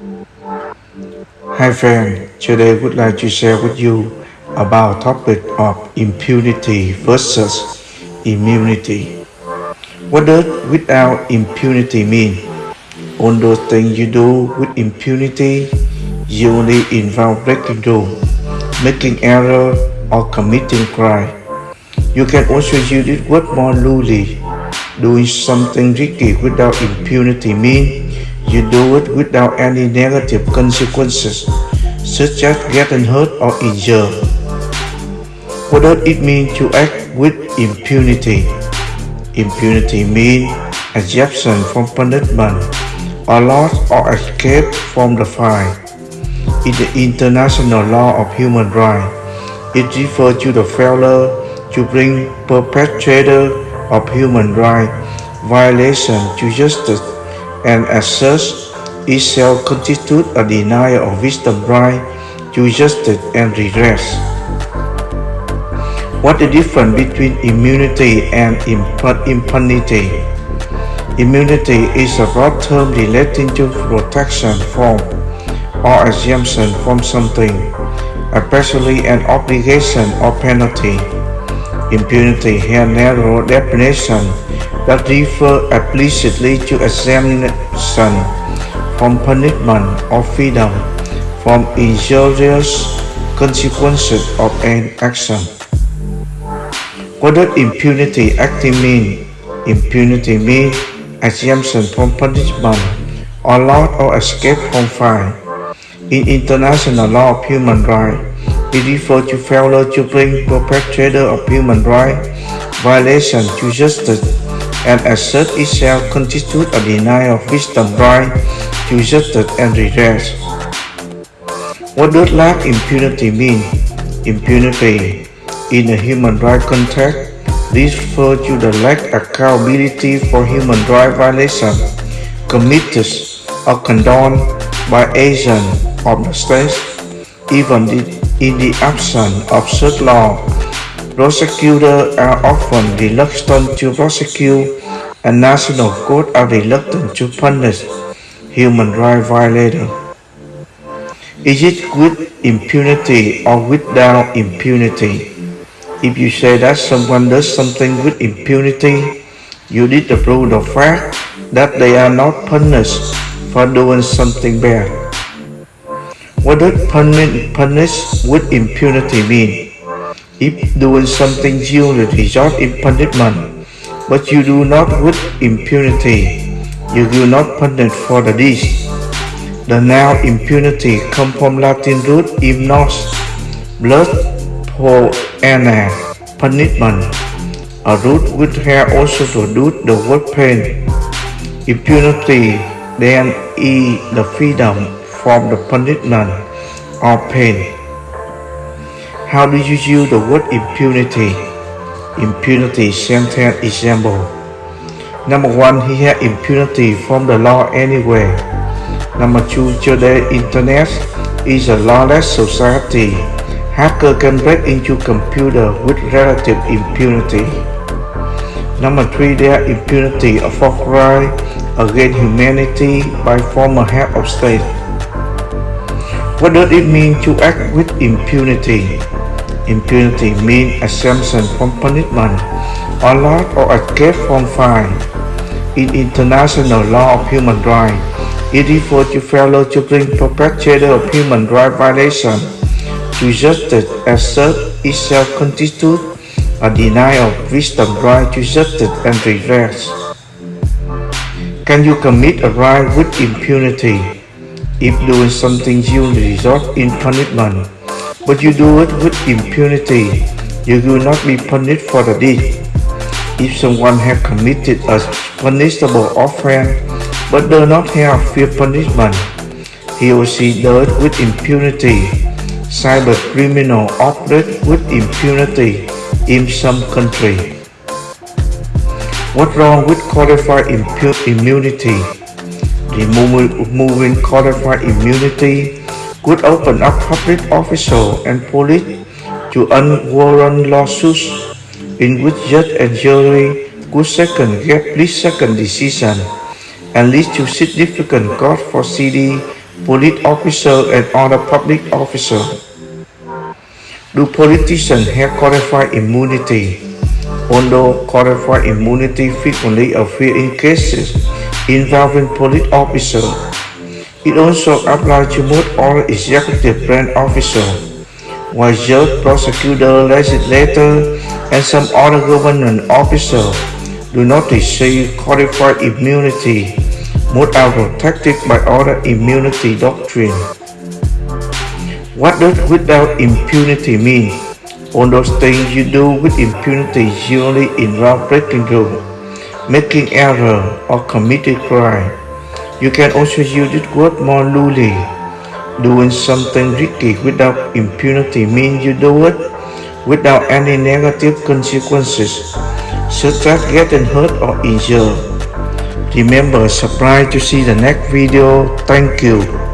Hi friend, today I would like to share with you about topic of impunity versus immunity. What does without impunity mean? All those things you do with impunity you only involve breaking rules, making error, or committing crime. You can also use it word more loosely. Doing something risky without impunity means you do it without any negative consequences, such as getting hurt or injured. What does it mean to act with impunity? Impunity means exemption from punishment or loss or escape from the fine. In the international law of human rights, it refers to the failure to bring perpetrator of human rights violation to justice and as such it shall constitute a denial of victim right to justice and redress. What the difference between immunity and impunity? Immunity is a broad term relating to protection from or exemption from something, especially an obligation or penalty. Impunity has narrow definition that refer explicitly to exemption from punishment or freedom from injurious consequences of an action. What does impunity acting mean? Impunity means exemption from punishment or loss or escape from fine. In international law of human rights, it refers to failure to bring perpetrator of human rights violation to justice and as such it shall constitute a denial of victim right justice and redress. What does lack impunity mean? Impunity in a human rights context refers to the lack of accountability for human rights violations committed or condoned by agents of the state, even in the absence of such law. Prosecutors are often reluctant to prosecute and national courts are reluctant to punish human rights violators. Is it with impunity or without impunity? If you say that someone does something with impunity, you need to prove the fact that they are not punished for doing something bad. What does punish, punish with impunity mean? If doing something usually result in punishment, but you do not with impunity, you will not punish for the deed. The noun impunity comes from Latin root imnos, blood poena, punishment, a root which has also produced the word pain. Impunity then is the freedom from the punishment or pain. How do you use the word impunity? Impunity sentence example. Number one, he had impunity from the law anyway. Number two, today internet is a lawless society. Hacker can break into computer with relative impunity. Number three, there impunity of crime against humanity by former head of state. What does it mean to act with impunity? Impunity means exemption from punishment or loss or escape from fine. In international law of human rights, it refers to failure to bring perpetrator of human rights violation to justice as such it shall constitute a denial of victim right to justice and redress. Can you commit a crime with impunity? If doing something usually result in punishment, but you do it with impunity, you will not be punished for the deed. If someone has committed a punishable offense but does not have fear punishment, he or she does it with impunity. Cyber criminal operate with impunity in some country. What wrong with qualified immunity? Removing qualified immunity could open up public officials and police to unwarranted lawsuits in which judge and jury could second get split second decision and lead to significant cost for city police officer and other public officer. Do politicians have qualified immunity? Although qualified immunity frequently appears in cases involving police officers, it also applies to most other executive branch officers while judge, prosecutor, legislator, and some other government officers do not receive qualified immunity. Most are protected by other immunity doctrine. What does without impunity mean? All those things you do with impunity usually involve breaking rules, making error, or committing crime. You can also use this word more loosely. Doing something risky without impunity means you do it without any negative consequences, such as getting hurt or injured. Remember, subscribe to see the next video. Thank you.